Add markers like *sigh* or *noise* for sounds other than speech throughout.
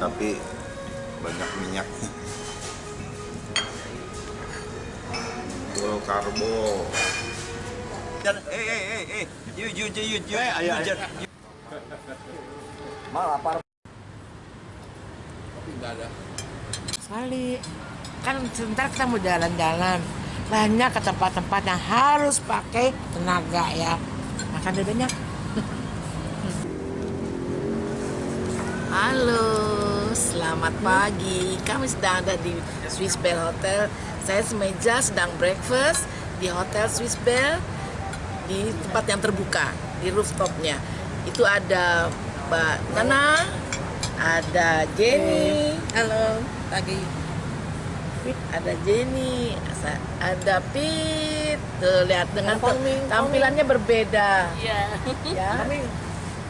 tapi banyak minyaknya full karbo Eh, eh, eh, eh, you, you, you, you, you, Eh, ayo, ayo. Mal lapar. Sekali. Kan sebentar kita mau jalan-jalan. Banyak ke tempat-tempat yang harus pakai tenaga ya. Makan banyak. Halo, selamat pagi. Kami sedang ada di Swiss Bell Hotel. Saya semeja sedang breakfast di Hotel Swiss Bell di tempat yang terbuka di rooftopnya. Itu ada Mbak Nana, ada Jenny, halo pagi. Ada Jenny, ada Pit. Tuh lihat dengan tampilannya berbeda. Iya. Ya.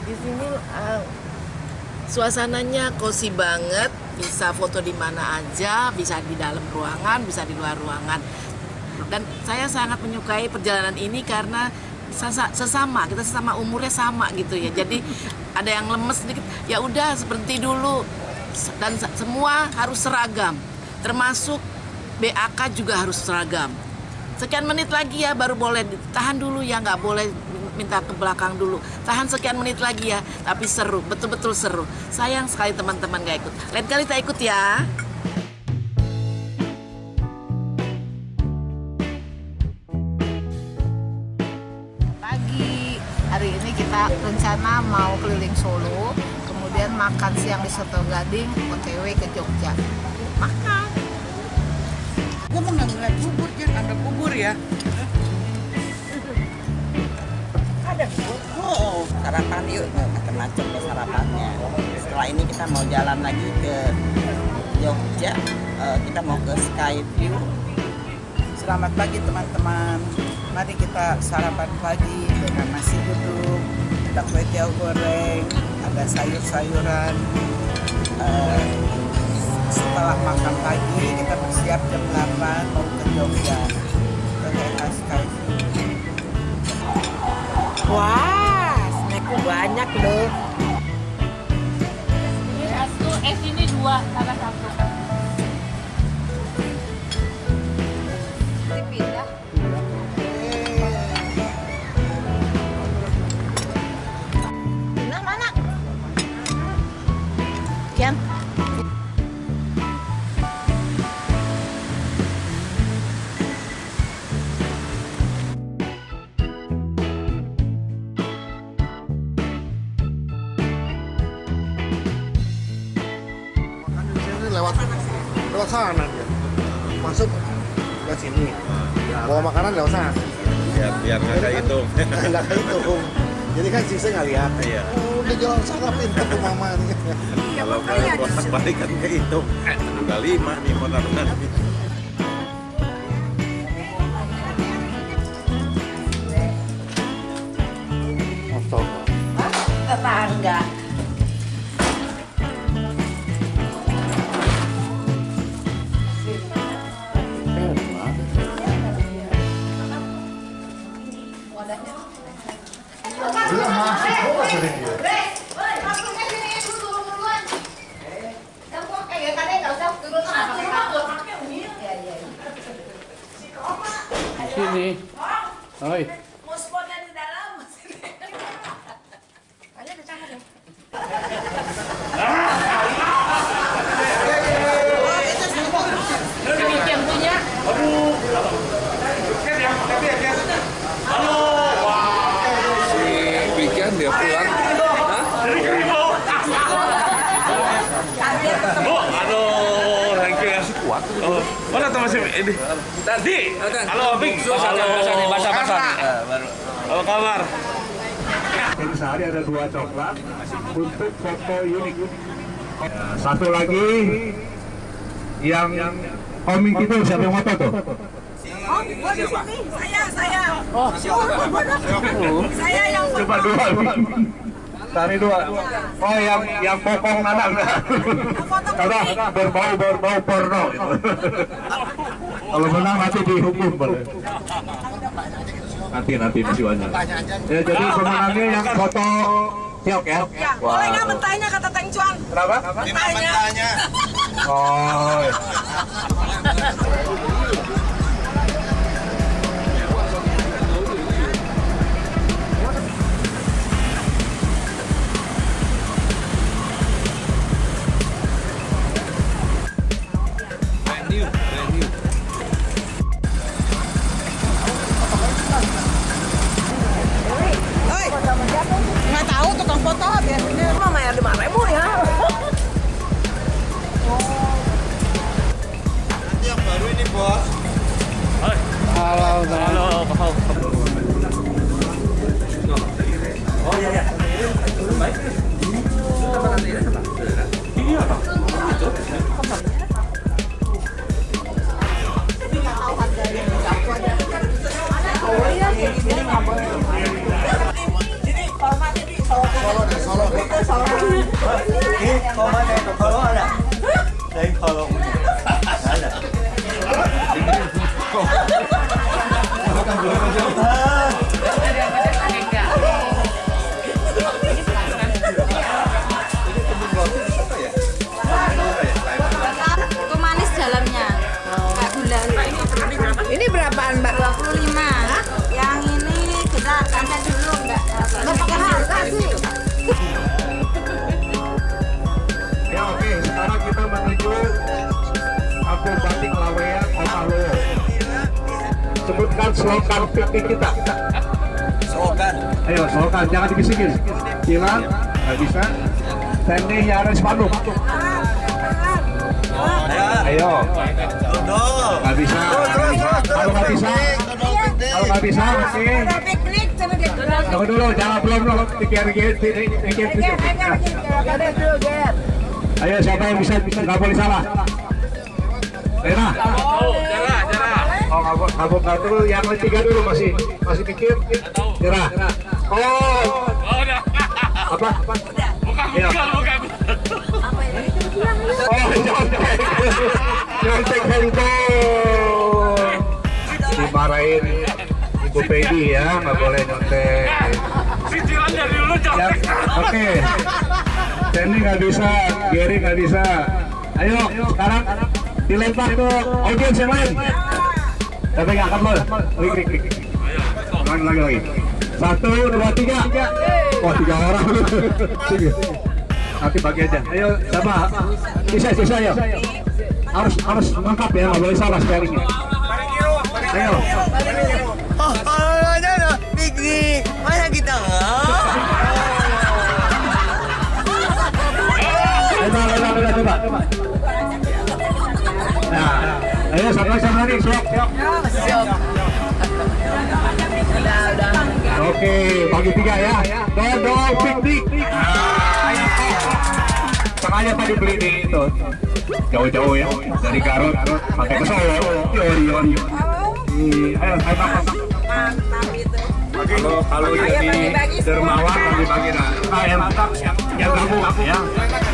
Di sini uh, suasananya cozy banget, bisa foto di mana aja, bisa di dalam ruangan, bisa di luar ruangan. Dan saya sangat menyukai perjalanan ini karena sesa- sesama, kita sesama umurnya sama gitu ya. Jadi *laughs* ada yang lemes sedikit, ya udah seperti dulu. Dan se- semua harus seragam, termasuk BAK juga harus seragam. Sekian menit lagi ya baru boleh tahan dulu ya nggak boleh minta ke belakang dulu. Tahan sekian menit lagi ya, tapi seru, betul-betul seru. Sayang sekali teman-teman gak ikut. Lain kali kita ikut ya. Pagi hari ini kita rencana mau keliling Solo, kemudian makan siang di Soto Gading, OTW ke Jogja. Makan. Gue mau ngeliat bubur, jangan ada bubur ya. Sarapan yuk, macam-macam deh sarapannya. Setelah ini kita mau jalan lagi ke Jogja, Eh, kita mau ke Skyview. Selamat pagi teman-teman. Mari kita sarapan pagi dengan nasi uduk, ada kue tiaw goreng, ada sayur-sayuran. Eh, setelah makan pagi kita bersiap jam 8 mau ke Jogja. Ke Skyview. Banyak loh. Ini satu, es ini dua, tambah satu. Kan sisa nggak lihat. Iya. Oh, udah jalan sana pintar tuh mama nih. kalau kalian bolak balik kan kayak itu udah lima nih motor masih ini? Tadi. Halo, Bik. Halo, basah basah. Apa kabar? Jadi sehari ada dua coklat untuk foto unik. Satu lagi yang komik itu siapa yang foto tuh? Oh, gua di sini. Saya, saya. Oh, Saya yang Coba dua. Tadi dua. Oh yang yang popong anak. Karena berbau berbau porno. Kalau menang nanti dihukum boleh. Nanti nanti masih banyak. Ya jadi pemenangnya yang foto Siok ya? Ya, boleh nggak mentahnya kata Teng Cuan? Kenapa? Mentahnya. Oh. *laughs* foto biasanya. Mama ya lima ribu ya. Nanti yang baru ini bos. Halo, Halo, halo. Đi, con bên đây còn khờ lắm anh ạ Đây khờ không? Đấy nè Con Slogan piknik kita. Slogan. Ayo, slogan, jangan dibisikin. Hilang, nggak bisa. Standing Yares Bandung. Ayo, Dodol. nggak bisa. Kalau nggak bisa, kalau nggak bisa, oke. Tunggu dulu, jangan belum dulu. Pikir, pikir, pikir, pikir, pikir. Ayo, siapa yang bisa, bisa nggak boleh salah. Rena. Oh. Oh, nggak dulu, yang tiga dulu masih masih pikir. Nyerah. Oh, Oh, udah. apa? Bukan, Iya. bukan. Oh, nyontek handphone. Dimarahin Ibu Pedi ya, nggak boleh nyontek. Cicilan dari dulu Ya, jauh. Oke. Sandy nggak bisa, Gary nggak bisa. Ayo, sekarang dilempar ke audiens yang lain. Tapi nggak akan klik. Lagi, lagi, lagi. Satu, dua, tiga. Wah, tiga orang. Tiga. Nanti bagi aja. Ayo, sama. Sisa, sisa ya. Harus harus lengkap ya, nggak boleh salah sparingnya. Ayo. Oh, kita Coba, coba, coba, coba, coba. Nah, ayo sama sama nih, siap, siap. Oke, bagi tiga ya. Dodol piknik. Sengaja tadi beli di itu jauh-jauh ya dari Garut pakai ke Solo. Yori, yori. Ih, Ayo, ayo makan. Kalau kalau jadi dermawan bagi bagi nah, nah yang yang yang kamu ya,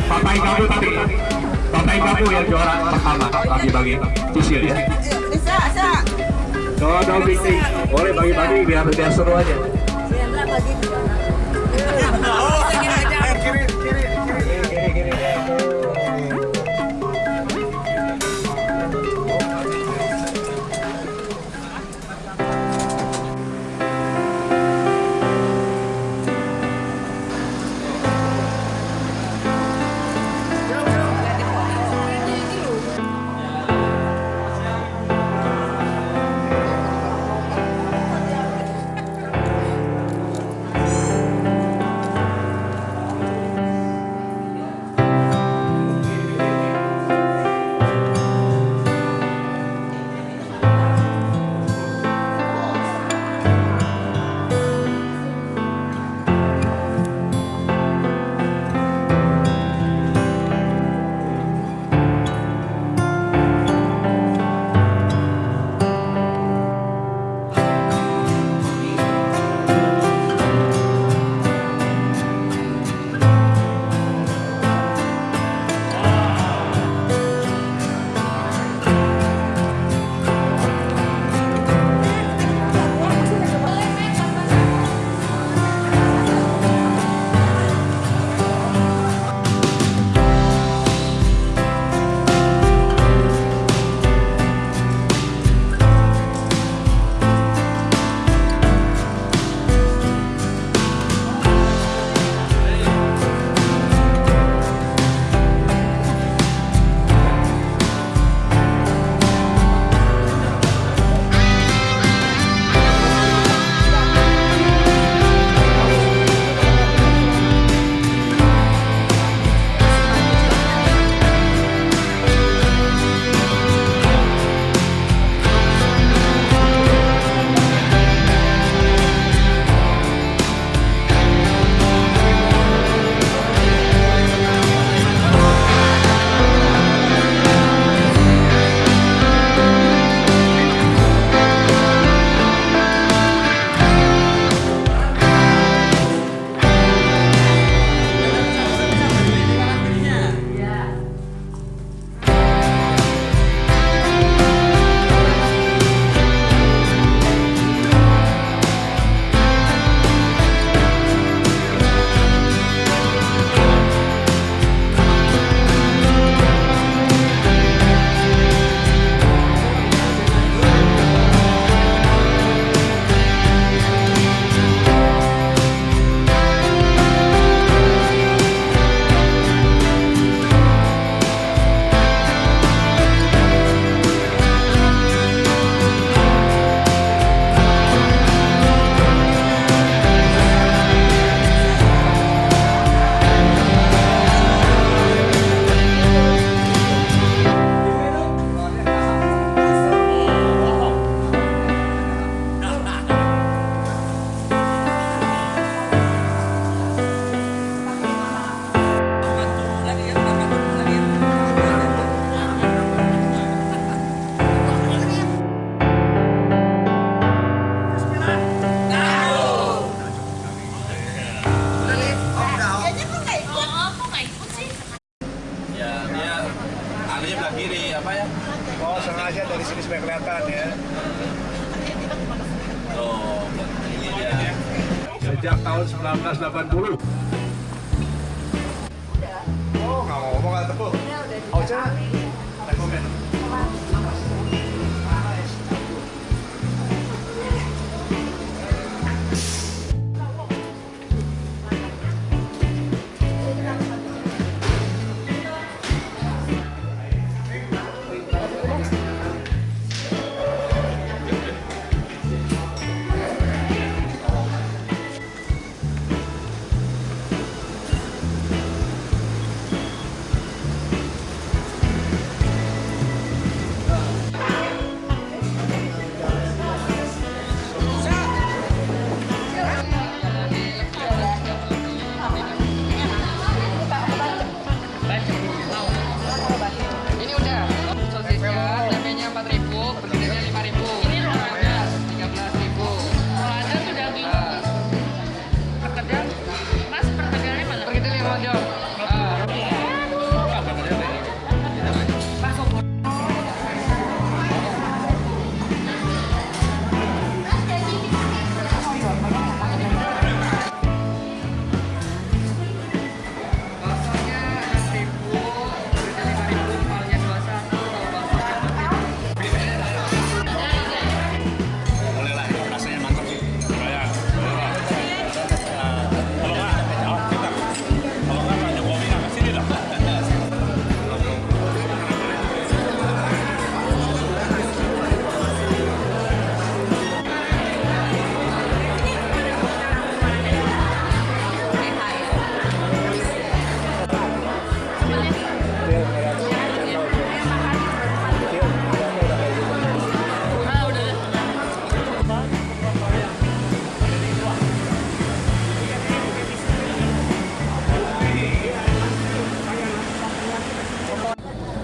papai kamu tadi, papai kamu yang juara pertama bagi bagi sisil ya. Bisa, bisa. Dodol piknik, boleh bagi-bagi biar biar seru aja. maging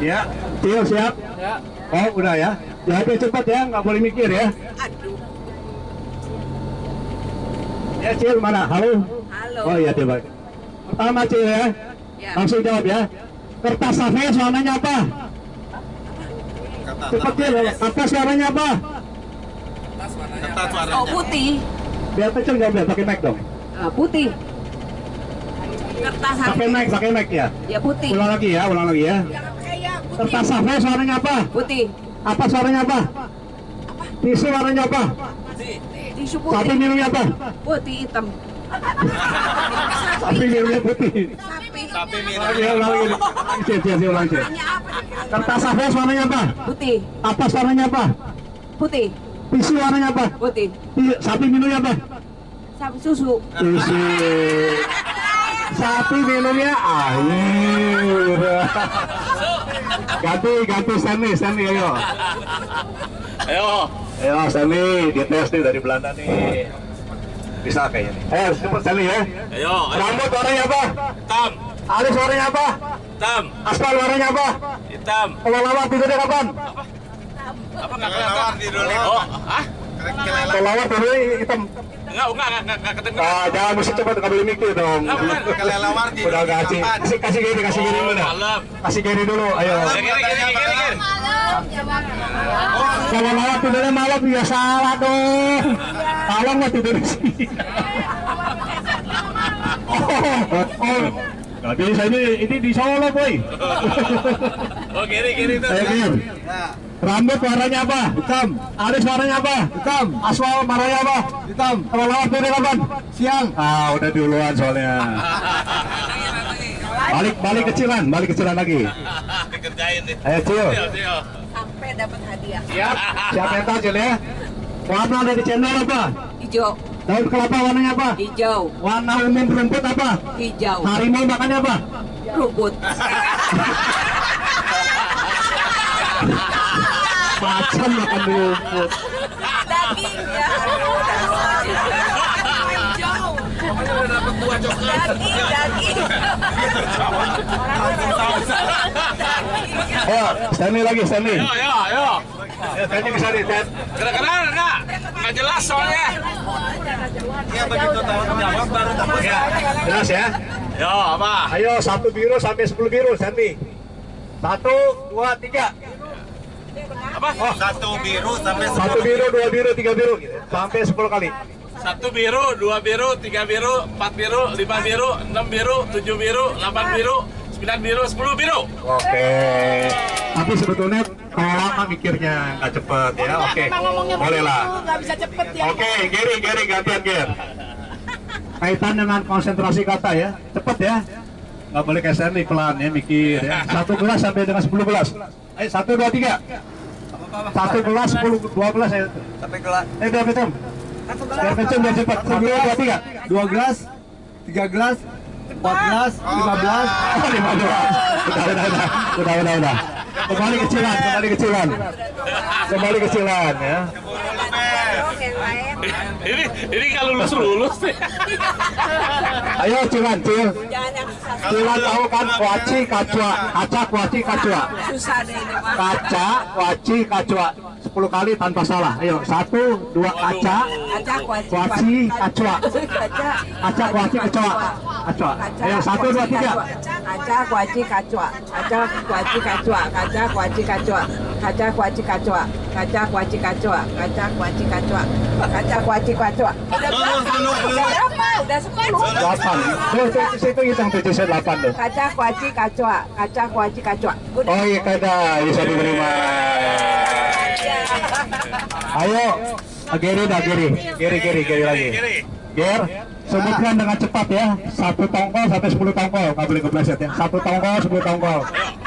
Ya, Tio siap? Ya. Oh, udah ya. Jawabnya cepat ya, nggak boleh mikir ya. Ya, Cil mana? Halo? Halo. Oh iya, Tio baik. Pertama Cil ya. Ya. Langsung jawab ya. Kertas safes warnanya apa? Kata Cepat Cil, kertas warnanya apa? Kata suaranya. Oh putih, Biar kecil jawab ya, pakai mic dong. Ah, putih. Kertas Pakai mic, pakai mic ya. ya putih, Ulang lagi ya, ulang lagi ya. Kertas safes warnanya apa? putih. Apa suaranya apa? Tisu warnanya apa? Tisu Sapi putih, minumnya apa? putih hitam. Sapi minumnya putih. Sapi minum. lagi, ulang lagi. Cil, cil, ulang cil. Kertas safes warnanya apa? Putih, Apa warnanya apa? putih, Tisu warnanya apa? putih. Ti- Sapi minumnya apa? Sapi susu. Tisu. Sapi minumnya air. Ganti, ganti Stanley, Stanley ayo. Ayo. Ayo Stanley, dites nih dari Belanda nih. Bisa kayaknya nih. Ayo, cepet Stanley ya. Ayo. ayo. Rambut warnanya apa? Hitam. Alis warnanya apa? Hitam. Aspal warnanya apa? Hitam. Kalau lawar tidurnya kapan? Apa nggak kelihatan? Oh, ah? Kalau lawar tidurnya hitam. Enggak, enggak, enggak, enggak, enggak kedengeran. Ah, jangan mesti cepat, nggak boleh mikir dong. Enggak. Kelelawar di Udah kasih, kasih, kasih gini, kasih gini Oh, dulu. Kasih gini dulu, ayo. Kiri, kiri, kiri, kiri, kiri. Kalau lawar tidurnya malam ya salah dong. Tolong mau tidur di sini. Oh, oh. Gak bisa ini, ini di Solo boy. Oh, kiri, kiri tuh. Ayo Gir. Rambut warnanya apa? Hitam. Alis warnanya apa? Hitam. Aswal warnanya apa? Hitam. Kalau lawar tidur kapan? Siang. Ah, udah duluan soalnya. Balik, balik kecilan, balik kecilan lagi. Dikerjain nih. Ayo Cil. Sampai dapat hadiah. Siap. Siap mental Cil ya. Warna dari cendol apa? Hijau, Daun kelapa warnanya apa? hijau, Warna umum rumput apa? hijau. Harimau makannya apa? Rumput. *laughs* Macan makan rumput. Daging ya. Daging, daging. Ayo, Stanley lagi, Stanley. Ayo, ayo, ayo. Ya, Stanley bisa nih, Ted. Keren-keren enggak? Enggak jelas soalnya. Iya, begitu tahu jawab baru tahu. Ya, jelas ya. Yo, apa? Ayo, satu biru sampai sepuluh biru, Stanley. Satu, dua, tiga. Apa? Satu biru sampai Satu biru, dua biru, tiga biru, gitu. sampai 10 kali. Satu biru, dua biru, tiga biru, empat biru, lima biru, enam biru, tujuh biru, delapan biru, sembilan biru, sepuluh biru. Oke. Tapi sebetulnya kalau lama mikirnya nggak cepet ya. Oke. Boleh lah. nggak bisa cepet ya Oke, Gary, Gary, gantian Ger. Kaitan dengan konsentrasi kata ya, cepet ya. Nggak boleh kayak Stanley pelan ya, mikir ya. Satu gelas sampai dengan 10 gelas. Ayo, satu, dua, tiga. Satu gelas, sepuluh, dua gelas ya. Sampai gelas. Eh, biar betul. Biar betul, biar cepat. Satu, dua, tiga. Dua gelas, tiga gelas, empat gelas, lima belas. *laughs* Lima belas. Udah, udah, udah. Udah, udah, udah. Kembali kecilan, kembali kecilan. Kembali kecilan ya. *laughs* Ini ini kalau lulus lulus deh. *laughs* Ayo cilan, cil. Cilan tahu kan kuaci kacua, kaca kuaci kacua. Kaca kuaci kacua. 10 kali tanpa salah. Ayo, satu, dua kaca, Kaca kuaci. kacua. Kaca. Kaca kuaci kacua. Kacua. Ayo, satu, dua, tiga. Kaca kuaci kacua. Kaca kuaci kacua. Kaca kuaci kacua. Kaca kuaci kacua. Kaca kuaci kacua. Kaca kuaci kacua. Kaca kuaci kacua. Udah berapa? Udah sepuluh. Delapan. Tuh, situ hitung tujuh, saya delapan tuh. Kaca kuaci kacua. Kaca kuaci kacua. Oh iya kada bisa diterima. Ayo, Geri dah Geri, Geri Geri Geri lagi. Ger, sebutkan dengan cepat ya. Satu tongkol sampai 10 tongkol, nggak boleh kepleset ya. Satu tongkol, 10 tongkol.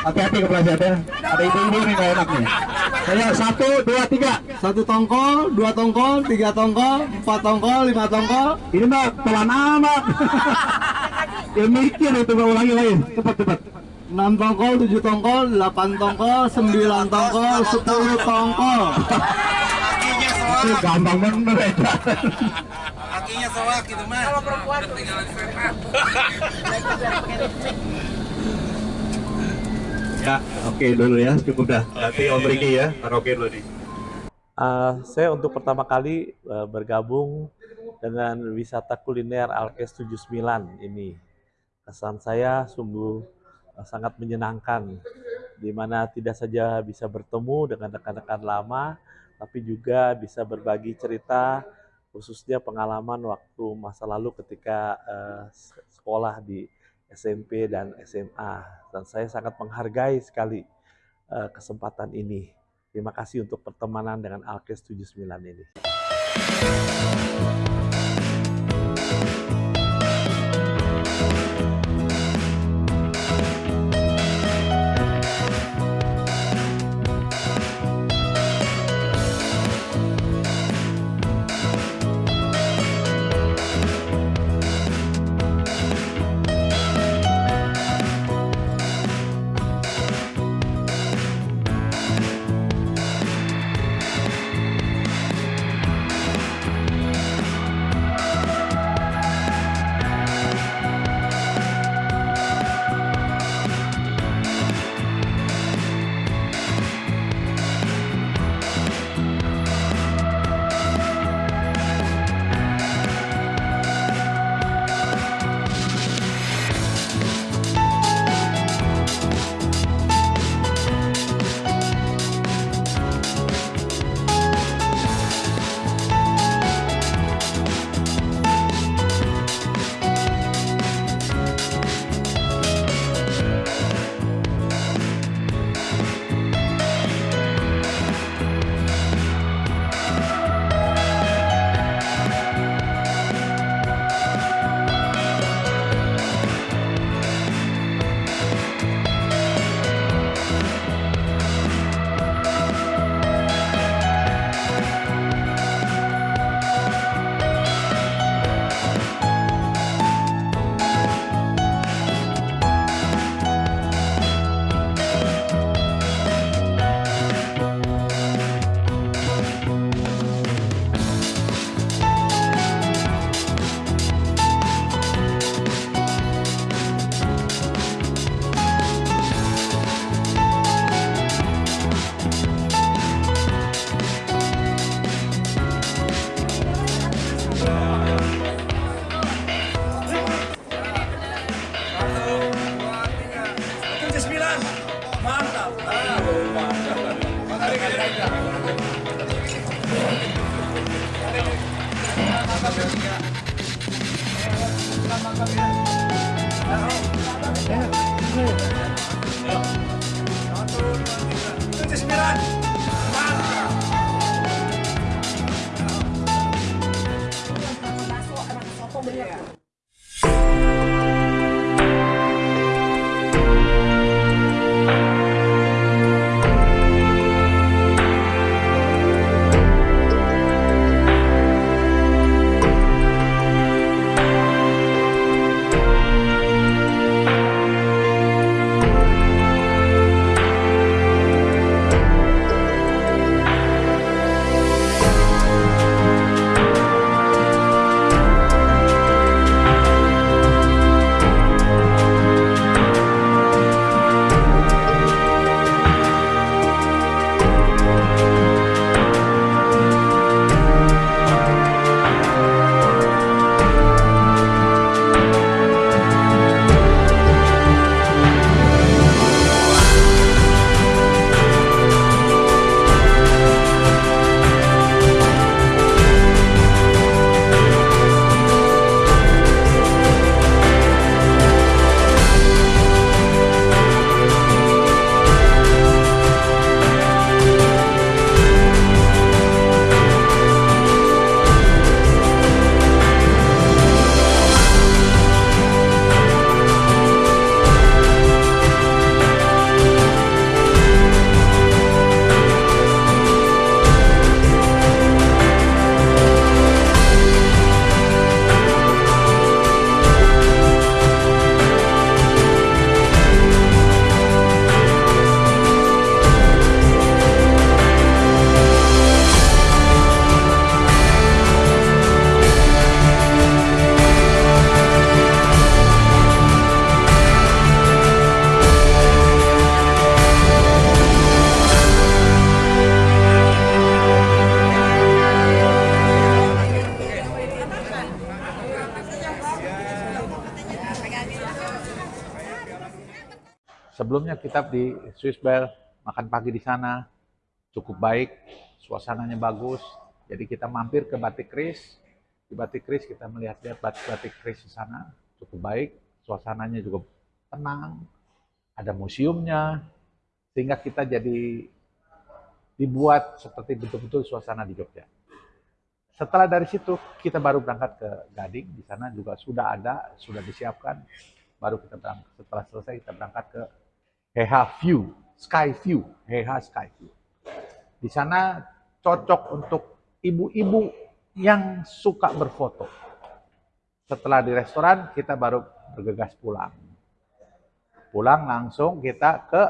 Hati-hati kepleset ya. Ada ibu-ibu nih nggak enak nih. Ayo, satu, dua, tiga. Satu tongkol, dua tongkol, tiga tongkol, empat tongkol, lima tongkol. Ini mah pelan amat. *laughs* ya mikir itu Mbak, ulangi lagi. Cepat cepat. Enam tongkol, tujuh tongkol, delapan tongkol, sembilan tongkol, sepuluh tongkol. Itu gampang bener ya. Kakinya soak gitu mah. Kalau perempuan ketinggalan kereta. Ya, oke dulu ya, cukup dah. Nanti Om Riki ya, karaoke dulu nih. Uh, saya untuk pertama kali uh, bergabung dengan wisata kuliner Alkes 79 ini. Kesan saya sungguh uh, sangat menyenangkan, di mana tidak saja bisa bertemu dengan rekan-rekan lama, tapi juga bisa berbagi cerita, khususnya pengalaman waktu masa lalu ketika uh, sekolah di SMP dan SMA. Dan saya sangat menghargai sekali uh, kesempatan ini. Terima kasih untuk pertemanan dengan Alkes 79 ini. Thank you. Sebelumnya kita di Swiss Bell makan pagi di sana cukup baik, suasananya bagus. Jadi kita mampir ke Batik Kris. Di Batik Kris kita melihat-lihat batik-batik Kris di sana cukup baik, suasananya juga tenang, ada museumnya, sehingga kita jadi dibuat seperti betul-betul suasana di Jogja. Setelah dari situ kita baru berangkat ke Gading, di sana juga sudah ada, sudah disiapkan. Baru kita berangkat, setelah selesai kita berangkat ke HH View, Sky View, HH Sky View. Di sana cocok untuk ibu-ibu yang suka berfoto. Setelah di restoran, kita baru bergegas pulang. Pulang langsung kita ke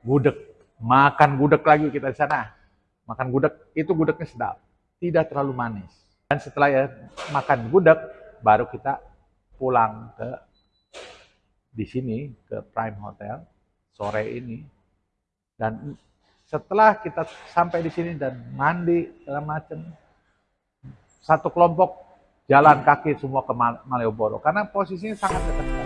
gudeg. Makan gudeg lagi kita di sana. Makan gudeg, itu gudegnya sedap. Tidak terlalu manis. Dan setelah ya makan gudeg, baru kita pulang ke di sini ke Prime Hotel sore ini. Dan setelah kita sampai di sini dan mandi segala macam, satu kelompok jalan kaki semua ke Malioboro karena posisinya sangat dekat.